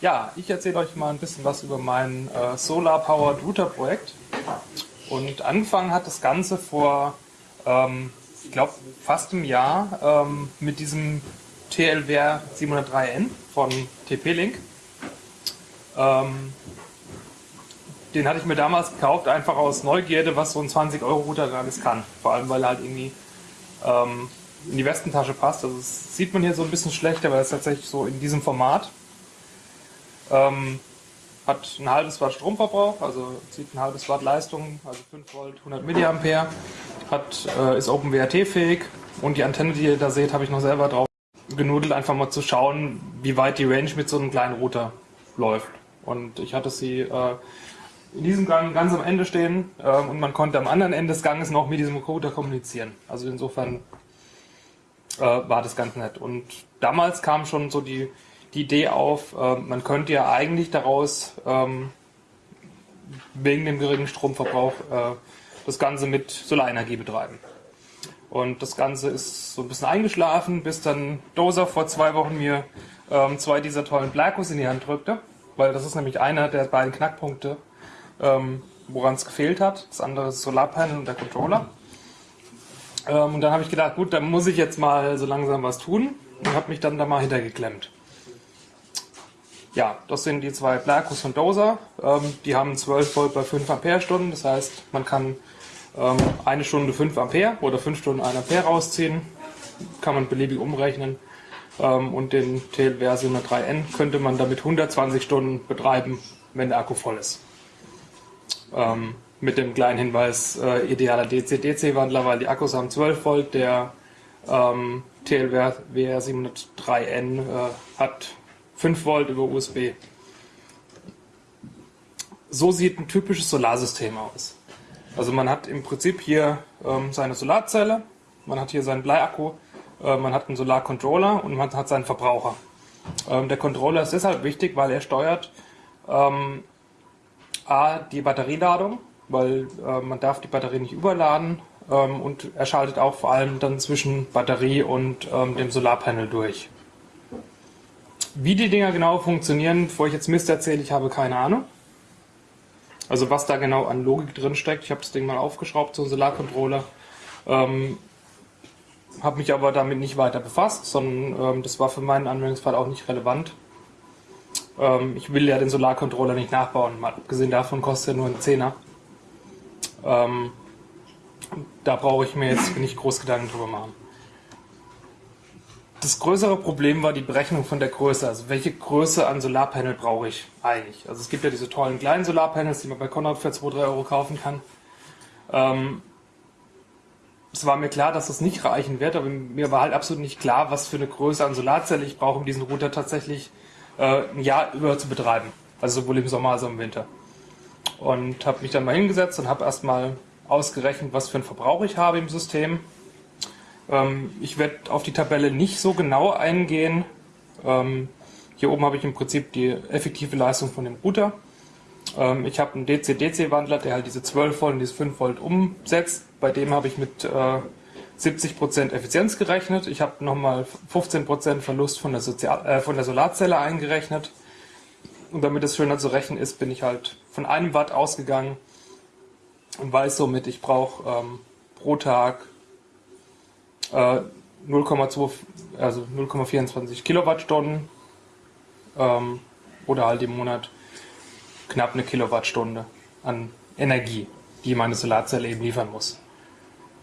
Ja, ich erzähle euch mal ein bisschen was über mein äh, Solar Powered Router Projekt. Und angefangen hat das Ganze vor, ähm, ich glaube, fast einem Jahr ähm, mit diesem TLWR 703N von TP-Link. Ähm, den hatte ich mir damals gekauft, einfach aus Neugierde, was so ein 20-Euro-Router gerade kann. Vor allem, weil er halt irgendwie ähm, in die Westentasche passt. Also das sieht man hier so ein bisschen schlecht, aber es ist tatsächlich so in diesem Format. Ähm, hat ein halbes Watt Stromverbrauch, also zieht ein halbes Watt Leistung, also 5 Volt, 100 Milliampere. Hat, äh, ist OpenWRT fähig und die Antenne, die ihr da seht, habe ich noch selber drauf genudelt, einfach mal zu schauen, wie weit die Range mit so einem kleinen Router läuft. Und ich hatte sie äh, in diesem Gang ganz am Ende stehen äh, und man konnte am anderen Ende des Ganges noch mit diesem Router kommunizieren. Also insofern äh, war das ganz nett. Und damals kam schon so die die Idee auf, äh, man könnte ja eigentlich daraus ähm, wegen dem geringen Stromverbrauch äh, das Ganze mit Solarenergie betreiben. Und das Ganze ist so ein bisschen eingeschlafen, bis dann Dozer vor zwei Wochen mir ähm, zwei dieser tollen Blackus in die Hand drückte, weil das ist nämlich einer der beiden Knackpunkte, ähm, woran es gefehlt hat. Das andere ist Solarpanel und der Controller. Ähm, und dann habe ich gedacht, gut, dann muss ich jetzt mal so langsam was tun und habe mich dann da mal hintergeklemmt. Ja, das sind die zwei Blackus von Dozer. Ähm, die haben 12 Volt bei 5 Ampere-Stunden. Das heißt, man kann ähm, eine Stunde 5 Ampere oder 5 Stunden 1 Ampere rausziehen. Kann man beliebig umrechnen. Ähm, und den TLWR 703N könnte man damit 120 Stunden betreiben, wenn der Akku voll ist. Ähm, mit dem kleinen Hinweis, äh, idealer DC-DC-Wandler, weil die Akkus haben 12 Volt. Der ähm, TLWR 703N äh, hat 5 Volt über USB. So sieht ein typisches Solarsystem aus. Also man hat im Prinzip hier ähm, seine Solarzelle, man hat hier seinen Bleiakku, äh, man hat einen Solarcontroller und man hat seinen Verbraucher. Ähm, der Controller ist deshalb wichtig, weil er steuert ähm, A, die Batterieladung, weil äh, man darf die Batterie nicht überladen ähm, und er schaltet auch vor allem dann zwischen Batterie und ähm, dem Solarpanel durch. Wie die Dinger genau funktionieren, bevor ich jetzt Mist erzähle, ich habe keine Ahnung. Also was da genau an Logik drin steckt. Ich habe das Ding mal aufgeschraubt, so ein Solarcontroller. Ähm, habe mich aber damit nicht weiter befasst, sondern ähm, das war für meinen Anwendungsfall auch nicht relevant. Ähm, ich will ja den Solarcontroller nicht nachbauen, mal abgesehen davon kostet er nur einen Zehner. Ähm, da brauche ich mir jetzt nicht groß Gedanken drüber machen. Das größere Problem war die Berechnung von der Größe. Also welche Größe an Solarpanel brauche ich eigentlich? Also es gibt ja diese tollen kleinen Solarpanels, die man bei Conrad für 2, 3 Euro kaufen kann. Ähm, es war mir klar, dass das nicht reichen wird, aber mir war halt absolut nicht klar, was für eine Größe an Solarzelle ich brauche, um diesen Router tatsächlich äh, ein Jahr über zu betreiben. Also sowohl im Sommer als auch im Winter. Und habe mich dann mal hingesetzt und habe erstmal ausgerechnet, was für einen Verbrauch ich habe im System ähm, ich werde auf die Tabelle nicht so genau eingehen. Ähm, hier oben habe ich im Prinzip die effektive Leistung von dem Router. Ähm, ich habe einen DC-DC-Wandler, der halt diese 12 Volt und diese 5 Volt umsetzt. Bei dem habe ich mit äh, 70% Effizienz gerechnet. Ich habe nochmal 15% Verlust von der, Sozial äh, von der Solarzelle eingerechnet. Und damit es schöner zu rechnen ist, bin ich halt von einem Watt ausgegangen und weiß somit, ich brauche ähm, pro Tag 0,2, äh, also 0,24 Kilowattstunden ähm, oder halt im Monat knapp eine Kilowattstunde an Energie, die meine Solarzelle eben liefern muss.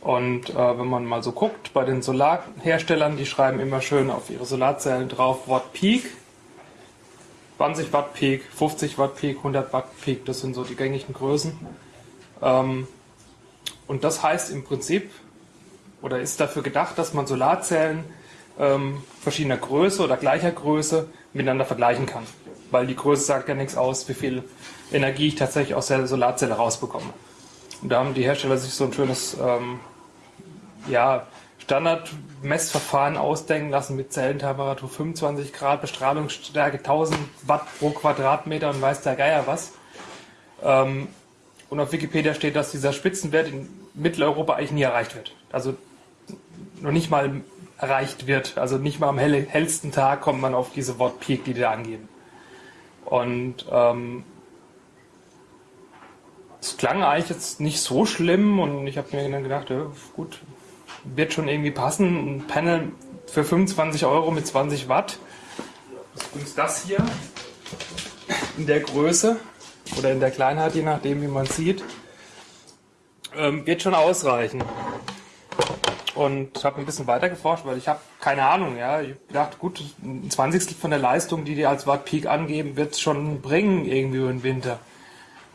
Und äh, wenn man mal so guckt, bei den Solarherstellern, die schreiben immer schön auf ihre Solarzellen drauf Watt Peak. 20 Watt Peak, 50 Watt Peak, 100 Watt Peak, das sind so die gängigen Größen. Ähm, und das heißt im Prinzip, oder ist dafür gedacht, dass man Solarzellen ähm, verschiedener Größe oder gleicher Größe miteinander vergleichen kann. Weil die Größe sagt ja nichts aus, wie viel Energie ich tatsächlich aus der Solarzelle rausbekomme. Und da haben die Hersteller sich so ein schönes ähm, ja, Standardmessverfahren ausdenken lassen mit Zellentemperatur 25 Grad, Bestrahlungsstärke 1000 Watt pro Quadratmeter und weiß der Geier was. Ähm, und auf Wikipedia steht, dass dieser Spitzenwert in Mitteleuropa eigentlich nie erreicht wird. Also noch nicht mal erreicht wird. Also nicht mal am hell, hellsten Tag kommt man auf diese Wortpeak, die die da angeben. Und ähm, es klang eigentlich jetzt nicht so schlimm und ich habe mir dann gedacht, ja, gut, wird schon irgendwie passen. Ein Panel für 25 Euro mit 20 Watt. Das ist übrigens das hier in der Größe oder in der Kleinheit, je nachdem, wie man sieht, ähm, wird schon ausreichen. Und habe ein bisschen weiter geforscht, weil ich habe keine Ahnung. Ja, ich dachte, gut, ein Zwanzigstel von der Leistung, die die als Watt Peak angeben, wird es schon bringen irgendwie über den Winter.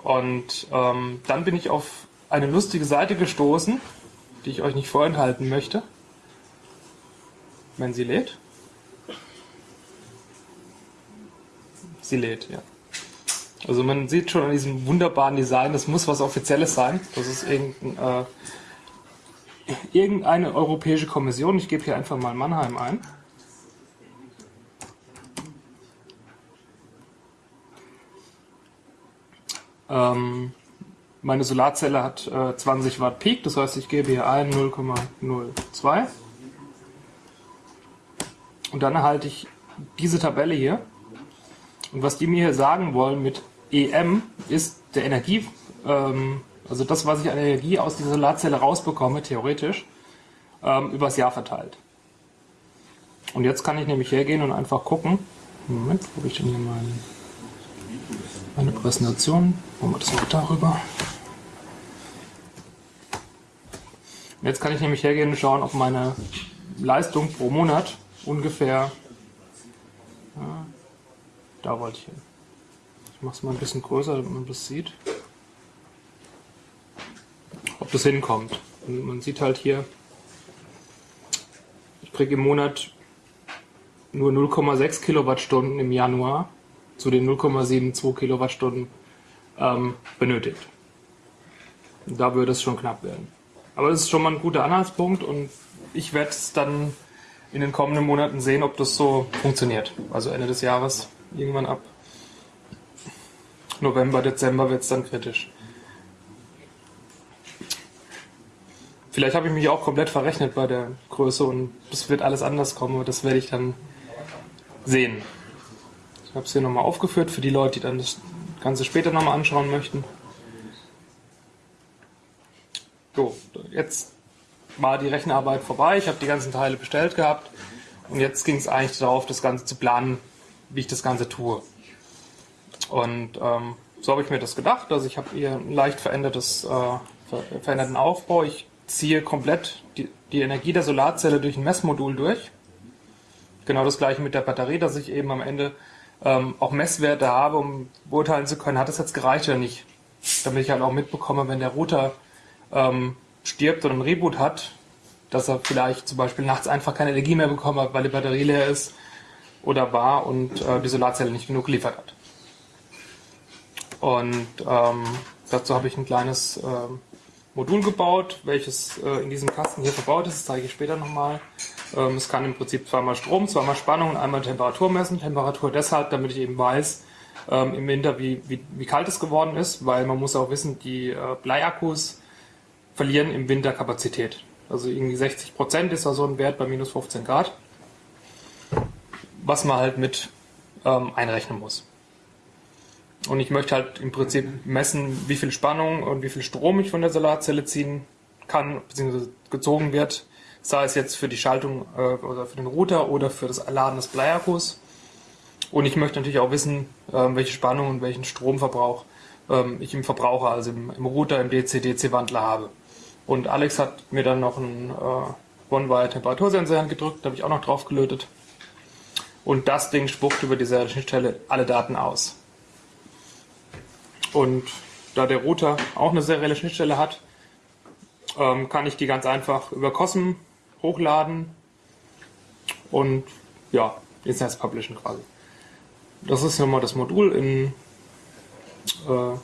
Und ähm, dann bin ich auf eine lustige Seite gestoßen, die ich euch nicht vorenthalten möchte. Wenn sie lädt. Sie lädt, ja. Also man sieht schon an diesem wunderbaren Design, das muss was Offizielles sein. Das ist irgendein, äh, irgendeine europäische Kommission. Ich gebe hier einfach mal Mannheim ein. Ähm, meine Solarzelle hat äh, 20 Watt Peak, das heißt, ich gebe hier ein 0,02. Und dann erhalte ich diese Tabelle hier. Und was die mir hier sagen wollen mit EM ist der Energie, ähm, also das, was ich an Energie aus dieser Solarzelle rausbekomme, theoretisch, ähm, übers Jahr verteilt. Und jetzt kann ich nämlich hergehen und einfach gucken. Moment, wo habe ich denn hier meine, meine Präsentation? Machen wir das noch darüber. Jetzt kann ich nämlich hergehen und schauen, ob meine Leistung pro Monat ungefähr. Ja, da wollte ich hin. Ich mache es mal ein bisschen größer, damit man das sieht. Ob das hinkommt. Und man sieht halt hier, ich kriege im Monat nur 0,6 Kilowattstunden im Januar zu den 0,72 Kilowattstunden ähm, benötigt. Da würde es schon knapp werden. Aber das ist schon mal ein guter Anhaltspunkt und ich werde es dann in den kommenden Monaten sehen, ob das so funktioniert. Also Ende des Jahres, irgendwann ab November, Dezember wird es dann kritisch. Vielleicht habe ich mich auch komplett verrechnet bei der Größe und es wird alles anders kommen, aber das werde ich dann sehen. Ich habe es hier nochmal aufgeführt für die Leute, die dann das Ganze später nochmal anschauen möchten. So, jetzt war die Rechenarbeit vorbei. Ich habe die ganzen Teile bestellt gehabt und jetzt ging es eigentlich darauf, das Ganze zu planen, wie ich das Ganze tue. Und ähm, so habe ich mir das gedacht. Also ich habe hier ein leicht verändertes, äh, veränderten Aufbau. Ich ziehe komplett die, die Energie der Solarzelle durch ein Messmodul durch. Genau das gleiche mit der Batterie, dass ich eben am Ende ähm, auch Messwerte habe, um beurteilen zu können, hat es jetzt gereicht oder nicht. Damit ich halt auch mitbekomme, wenn der Router ähm, stirbt oder ein Reboot hat, dass er vielleicht zum Beispiel nachts einfach keine Energie mehr bekommen hat, weil die Batterie leer ist oder war und äh, die Solarzelle nicht genug geliefert hat. Und ähm, dazu habe ich ein kleines äh, Modul gebaut, welches äh, in diesem Kasten hier verbaut ist. Das zeige ich später nochmal. Ähm, es kann im Prinzip zweimal Strom, zweimal Spannung und einmal Temperatur messen. Temperatur deshalb, damit ich eben weiß, ähm, im Winter, wie, wie, wie kalt es geworden ist, weil man muss auch wissen, die äh, Bleiakkus verlieren im Winter Kapazität. Also irgendwie 60 Prozent ist da so ein Wert bei minus 15 Grad, was man halt mit ähm, einrechnen muss. Und ich möchte halt im Prinzip messen, wie viel Spannung und wie viel Strom ich von der Solarzelle ziehen kann, beziehungsweise gezogen wird, sei es jetzt für die Schaltung äh, oder für den Router oder für das Laden des Bleiakkus. Und ich möchte natürlich auch wissen, äh, welche Spannung und welchen Stromverbrauch ähm, ich im Verbraucher, also im, im Router, im DC-DC-Wandler habe. Und Alex hat mir dann noch einen äh, One-Wire-Temperatursensor gedrückt, da habe ich auch noch drauf gelötet. Und das Ding spuckt über diese Schnittstelle alle Daten aus. Und da der Router auch eine serielle Schnittstelle hat, ähm, kann ich die ganz einfach über COSM hochladen und ja, ins Netz publishen quasi. Das ist nochmal das Modul in, äh,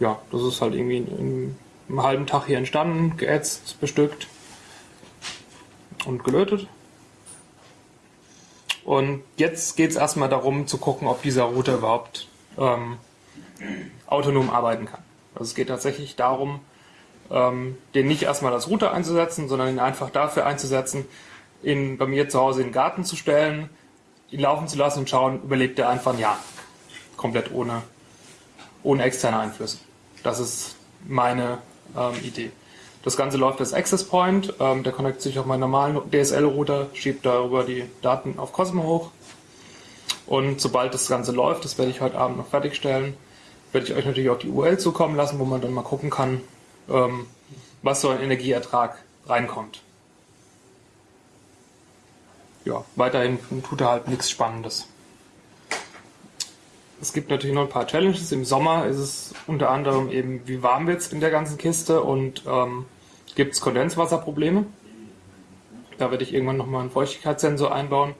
ja, das ist halt irgendwie in, in einem halben Tag hier entstanden, geätzt, bestückt und gelötet. Und jetzt geht es erstmal darum zu gucken, ob dieser Router überhaupt ähm, autonom arbeiten kann. Also es geht tatsächlich darum, ähm, den nicht erstmal als Router einzusetzen, sondern ihn einfach dafür einzusetzen, ihn bei mir zu Hause in den Garten zu stellen, ihn laufen zu lassen und schauen, überlebt er einfach ein Jahr. komplett ohne, ohne externe Einflüsse. Das ist meine ähm, Idee. Das Ganze läuft als Access Point. Ähm, der connectet sich auf meinen normalen DSL-Router, schiebt darüber die Daten auf Cosmo hoch. Und sobald das Ganze läuft, das werde ich heute Abend noch fertigstellen, werde ich euch natürlich auch die URL zukommen lassen, wo man dann mal gucken kann, ähm, was so ein Energieertrag reinkommt. Ja, weiterhin tut er halt nichts Spannendes. Es gibt natürlich noch ein paar Challenges. Im Sommer ist es unter anderem eben, wie warm wird es in der ganzen Kiste und ähm, gibt es Kondenswasserprobleme. Da werde ich irgendwann nochmal einen Feuchtigkeitssensor einbauen.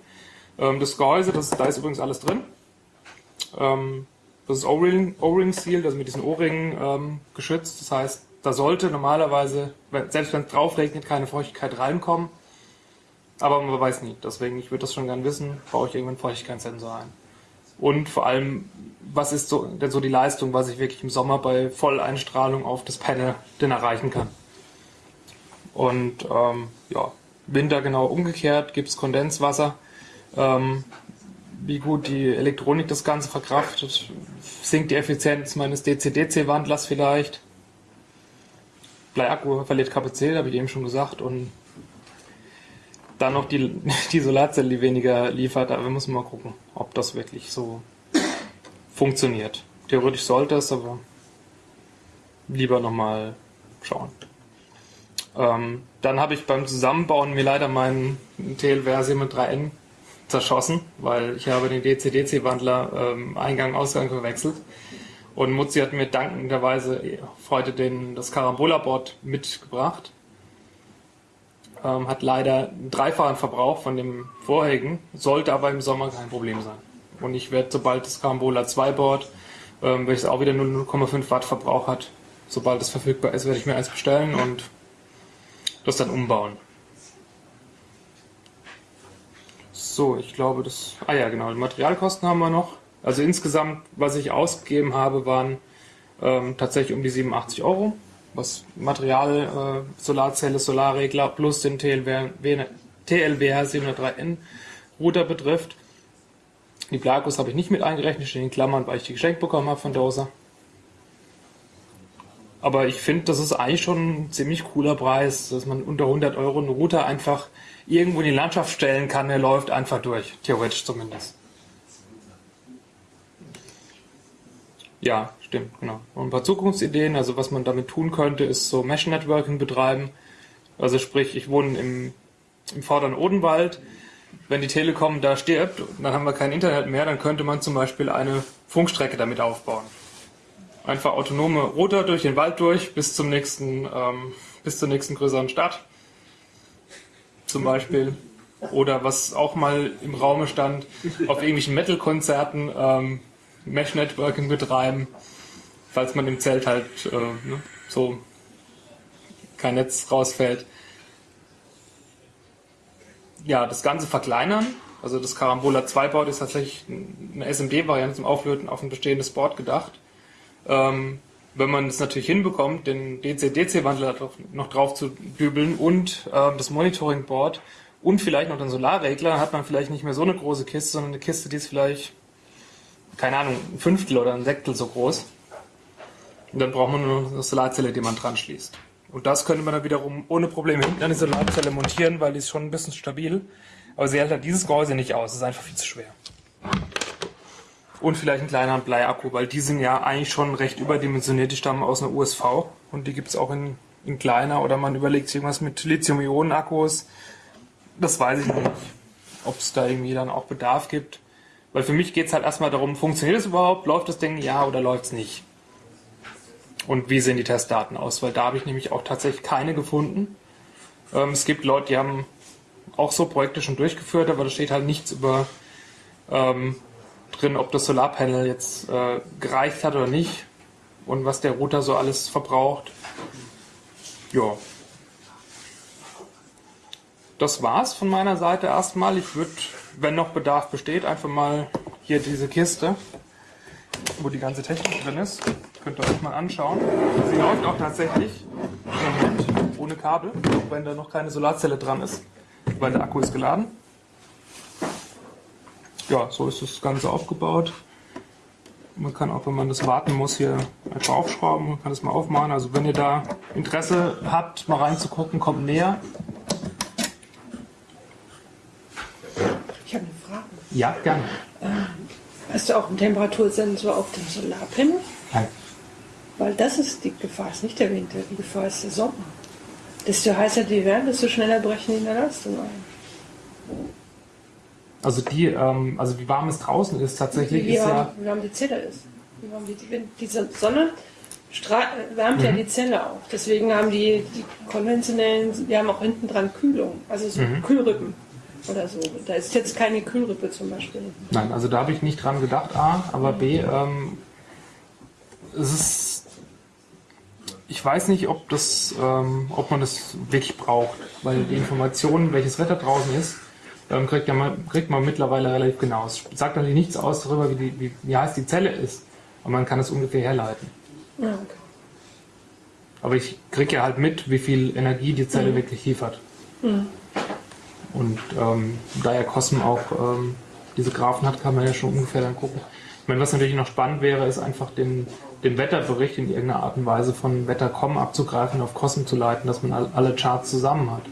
Ähm, das Gehäuse, das, da ist übrigens alles drin. Ähm, das ist O-Ring Seal, also mit diesen O-Ringen ähm, geschützt. Das heißt, da sollte normalerweise, selbst wenn es drauf regnet, keine Feuchtigkeit reinkommen. Aber man weiß nie. Deswegen, ich würde das schon gern wissen, baue ich irgendwann Feuchtigkeitssensor ein. Und vor allem, was ist so, denn so die Leistung, was ich wirklich im Sommer bei Volleinstrahlung auf das Panel denn erreichen kann. Und ähm, ja, Winter genau umgekehrt, gibt es Kondenswasser. Ähm, wie gut die Elektronik das Ganze verkraftet, sinkt die Effizienz meines DC-DC-Wandlers vielleicht. Bleiakku verliert Kapazität, habe ich eben schon gesagt. Und dann noch die, die Solarzelle, die weniger liefert, aber wir müssen mal gucken, ob das wirklich so funktioniert. Theoretisch sollte es, aber lieber nochmal schauen. Ähm, dann habe ich beim Zusammenbauen mir leider meinen TLWR 3N zerschossen, weil ich habe den DC-DC-Wandler ähm, Eingang-Ausgang verwechselt. Und Mutzi hat mir dankenderweise heute den, das Carambola-Board mitgebracht. Ähm, hat leider einen dreifachen Verbrauch von dem vorherigen, sollte aber im Sommer kein Problem sein. Und ich werde, sobald das Carambola 2 Board, ähm, welches auch wieder nur 0,5 Watt Verbrauch hat, sobald es verfügbar ist, werde ich mir eins bestellen und das dann umbauen. So, ich glaube, das. Ah ja, genau. Die Materialkosten haben wir noch. Also insgesamt, was ich ausgegeben habe, waren ähm, tatsächlich um die 87 Euro. Was Material, äh, Solarzelle, Solarregler plus den TLWR, TLWR 703N Router betrifft. Die Blakos habe ich nicht mit eingerechnet, in Klammern, weil ich die geschenkt bekommen habe von Doser. Aber ich finde, das ist eigentlich schon ein ziemlich cooler Preis, dass man unter 100 Euro einen Router einfach irgendwo in die Landschaft stellen kann. Der läuft einfach durch, theoretisch zumindest. Ja, stimmt, genau. Und ein paar Zukunftsideen, also was man damit tun könnte, ist so Mesh-Networking betreiben. Also sprich, ich wohne im, im vorderen Odenwald. Wenn die Telekom da stirbt, dann haben wir kein Internet mehr, dann könnte man zum Beispiel eine Funkstrecke damit aufbauen. Einfach autonome Router durch den Wald durch bis zum nächsten, ähm, bis zur nächsten größeren Stadt. Zum Beispiel. Oder was auch mal im Raume stand, auf irgendwelchen Metal-Konzerten ähm, Mesh-Networking betreiben, falls man im Zelt halt äh, ne, so kein Netz rausfällt. Ja, das Ganze verkleinern. Also das Carambola 2 Board ist tatsächlich eine SMD-Variante zum Auflöten auf ein bestehendes Board gedacht. Ähm, wenn man es natürlich hinbekommt, den DC-DC-Wandler noch drauf zu dübeln und äh, das Monitoring-Board und vielleicht noch den Solarregler, hat man vielleicht nicht mehr so eine große Kiste, sondern eine Kiste, die ist vielleicht, keine Ahnung, ein Fünftel oder ein Sechstel so groß. Und dann braucht man nur eine Solarzelle, die man dran schließt. Und das könnte man dann wiederum ohne Probleme hinten an die Solarzelle montieren, weil die ist schon ein bisschen stabil. Aber sie hält halt dieses Gehäuse nicht aus, es ist einfach viel zu schwer. Und vielleicht einen kleineren Bleiakku, weil die sind ja eigentlich schon recht überdimensioniert. Die stammen aus einer USV und die gibt es auch in, in kleiner oder man überlegt irgendwas mit Lithium-Ionen-Akkus. Das weiß ich nicht, ob es da irgendwie dann auch Bedarf gibt. Weil für mich geht es halt erstmal darum, funktioniert es überhaupt, läuft das Ding ja oder läuft es nicht? Und wie sehen die Testdaten aus? Weil da habe ich nämlich auch tatsächlich keine gefunden. Ähm, es gibt Leute, die haben auch so Projekte schon durchgeführt, aber da steht halt nichts über ähm, drin, ob das Solarpanel jetzt äh, gereicht hat oder nicht und was der Router so alles verbraucht. Ja. Das war's von meiner Seite erstmal. Ich würde, wenn noch Bedarf besteht, einfach mal hier diese Kiste, wo die ganze Technik drin ist, könnt ihr euch mal anschauen. Sie läuft auch tatsächlich ohne Kabel, auch wenn da noch keine Solarzelle dran ist, weil der Akku ist geladen ja, so ist das Ganze aufgebaut. Man kann auch, wenn man das warten muss, hier einfach aufschrauben. Man kann das mal aufmachen. Also wenn ihr da Interesse habt, mal reinzugucken, kommt näher. Ich habe eine Frage. Ja, gerne. Hast du auch einen Temperatursensor auf dem Solarpanel? Nein. Weil das ist die Gefahr, ist nicht der Winter, die Gefahr ist der Sommer. Desto heißer die werden, desto schneller brechen die in der Leistung ein. Also die, ähm, also wie warm es draußen ist, tatsächlich Wie ist warm, ja. wie warm die Zelle ist. Wie warm die, wenn diese Sonne wärmt ja die Zelle auch. Deswegen haben die, die konventionellen, die haben auch hinten dran Kühlung, also so Kühlrippen oder so. Da ist jetzt keine Kühlrippe zum Beispiel. Nein, also da habe ich nicht dran gedacht, A, aber B, ähm, es ist. Ich weiß nicht, ob das, ähm, ob man das wirklich braucht, weil die Informationen, welches Wetter draußen ist, ähm, kriegt, man, kriegt man mittlerweile relativ genau. Es sagt natürlich nichts aus darüber, wie, die, wie, wie heiß die Zelle ist, aber man kann es ungefähr herleiten. Ja, okay. Aber ich kriege ja halt mit, wie viel Energie die Zelle wirklich liefert. Und ähm, da ja Cosm auch ähm, diese Graphen hat, kann man ja schon ungefähr dann gucken. Ich meine, was natürlich noch spannend wäre, ist einfach den, den Wetterbericht in irgendeiner Art und Weise von Wetter.com abzugreifen, auf Cosm zu leiten, dass man all- alle Charts zusammen hat.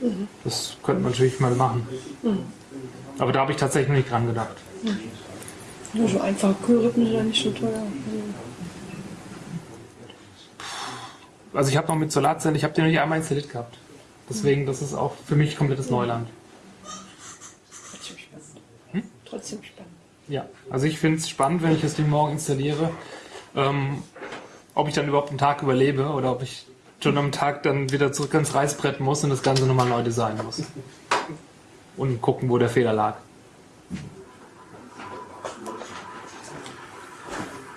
Das könnte man natürlich mal machen. Aber da habe ich tatsächlich noch nicht dran gedacht. Nur so einfache Kühlrippen sind ja nicht so teuer. Also ich habe noch mit Solarzellen, ich habe den noch nicht einmal installiert gehabt. Deswegen, das ist auch für mich komplettes Neuland. Trotzdem spannend. Trotzdem spannend. Ja, also ich finde es spannend, wenn ich das Ding morgen installiere, ähm, ob ich dann überhaupt einen Tag überlebe oder ob ich schon am Tag dann wieder zurück ans Reißbrett muss und das Ganze nochmal neu designen muss. Und gucken, wo der Fehler lag.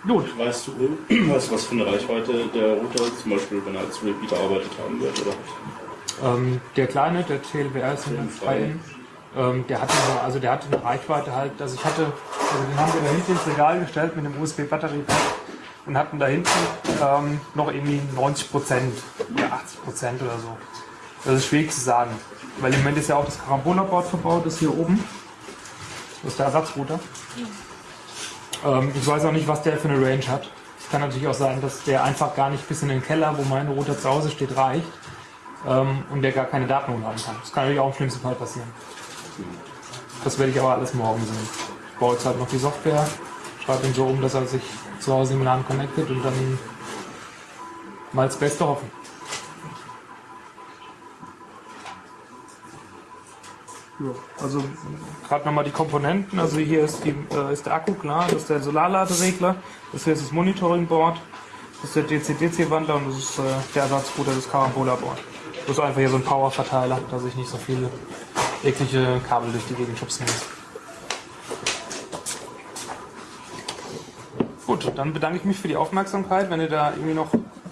Gut, Weißt du, weißt was für eine Reichweite der Router zum Beispiel, wenn er als Repeater arbeitet haben wird? Oder? ähm, der kleine, der TLWR ist ein freien, ähm, der hatte eine, also der hatte eine Reichweite halt, also ich hatte, also den haben wir da hinten ins Regal gestellt mit einem USB-Batteriepack und hatten da hinten ähm, noch irgendwie 90 Prozent oder 80 Prozent oder so. Das ist schwierig zu sagen, weil im Moment ist ja auch das Carambola-Board verbaut, das hier oben. Das ist der Ersatzrouter. Ähm, ich weiß auch nicht, was der für eine Range hat. Es kann natürlich auch sein, dass der einfach gar nicht bis in den Keller, wo mein Router zu Hause steht, reicht ähm, und der gar keine Daten hochladen kann. Das kann natürlich auch im schlimmsten Fall passieren. Das werde ich aber alles morgen sehen. Ich baue jetzt halt noch die Software, schreibe ihn so um, dass er sich zu Hause im LAN connectet und dann mal das Beste hoffen. Ja, also gerade nochmal die Komponenten. Also hier ist, die, äh, ist der Akku klar, das ist der Solarladeregler, das hier ist das Monitoring-Board, das ist der DC-DC-Wandler und das ist äh, der Ersatzrouter des Carambola-Board. Das ist einfach hier so ein Power-Verteiler, dass ich nicht so viele eklige Kabel durch die Gegend schubsen muss. Gut, dann bedanke ich mich für die Aufmerksamkeit. Wenn ihr da irgendwie noch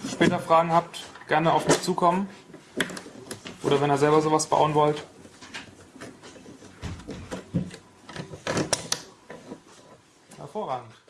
später Fragen habt, gerne auf mich zukommen. Oder wenn ihr selber sowas bauen wollt. Hervorragend.